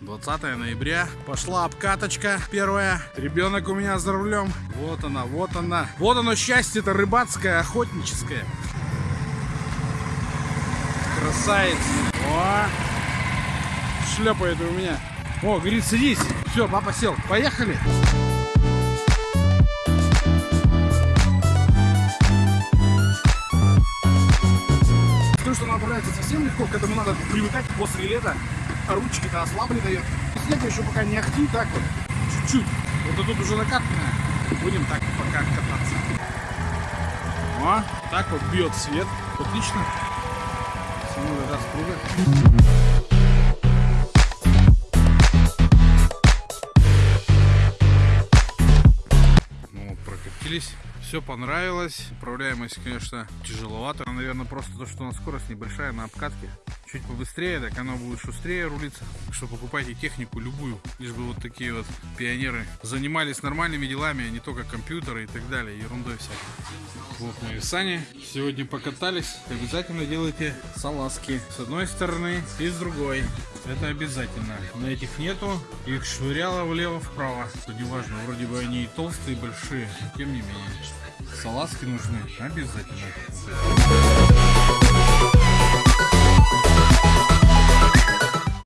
20 ноября. Пошла обкаточка первая. Ребенок у меня за рулем. Вот она, вот она. Вот оно счастье-то рыбацкое, охотническое. Красавец. О, шлепает у меня. О, говорит, садись. Все, папа сел. Поехали. То, что она нравится совсем легко, к этому надо привыкать после лета. Ручки-то ослабли дает. Снег еще пока не ахти, так вот. Чуть-чуть. Вот тут уже накатанная. Будем так пока кататься. О, так вот бьет свет. Отлично. Самую распруга. Ну, вот, прокатились. Все понравилось. Управляемость, конечно, тяжеловато. Наверное, просто то, что у нас скорость небольшая на обкатке. Чуть побыстрее, так оно будет шустрее рулиться. Так что покупайте технику любую. Лишь бы вот такие вот пионеры занимались нормальными делами, а не только компьютеры и так далее. Ерундой всякой. Вот мы и сани. Сегодня покатались. Обязательно делайте салазки. С одной стороны и с другой. Это обязательно. На этих нету. Их швыряло влево-вправо. Неважно, вроде бы они и толстые, и большие. Тем не менее. Салазки нужны обязательно.